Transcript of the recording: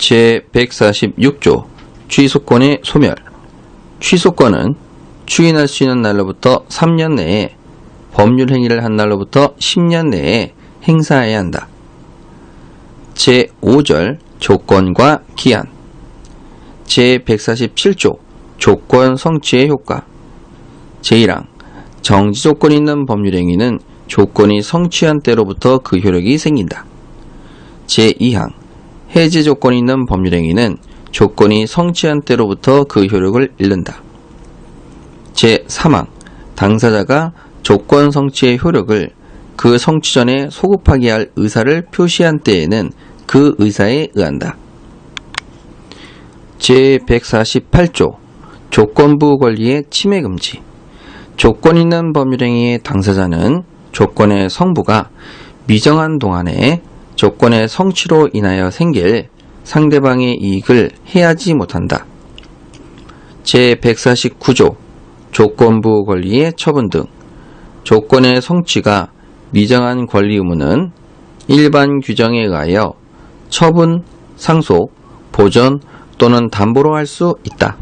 제146조 취소권의 소멸 취소권은 추인할 수 있는 날로부터 3년 내에 법률 행위를 한 날로부터 10년 내에 행사해야 한다. 제5절 조건과 기한 제147조 조건 성취의 효과 제1항 정지 조건이 있는 법률 행위는 조건이 성취한 때로부터 그 효력이 생긴다. 제2항 해제 조건이 있는 법률 행위는 조건이 성취한 때로부터 그 효력을 잃는다. 제3항 당사자가 조건 성취의 효력을 그 성취 전에 소급하게 할 의사를 표시한 때에는 그 의사에 의한다. 제148조 조건부 권리의 침해 금지 조건 있는 법률행위의 당사자는 조건의 성부가 미정한 동안에 조건의 성취로 인하여 생길 상대방의 이익을 해하지 못한다. 제149조 조건부 권리의 처분 등 조건의 성취가 미정한 권리 의무는 일반 규정에 의하여 처분, 상속, 보전 또는 담보로 할 수 있다.